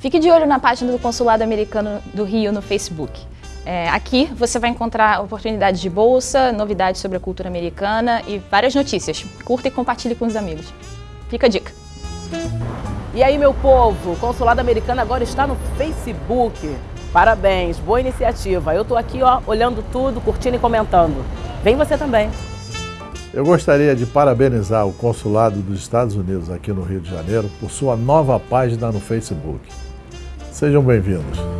Fique de olho na página do Consulado Americano do Rio no Facebook. É, aqui você vai encontrar oportunidades de bolsa, novidades sobre a cultura americana e várias notícias. Curta e compartilhe com os amigos. Fica a dica. E aí, meu povo, o Consulado Americano agora está no Facebook. Parabéns, boa iniciativa. Eu tô aqui, ó, olhando tudo, curtindo e comentando. Vem você também. Eu gostaria de parabenizar o Consulado dos Estados Unidos aqui no Rio de Janeiro por sua nova página no Facebook. Sejam bem-vindos.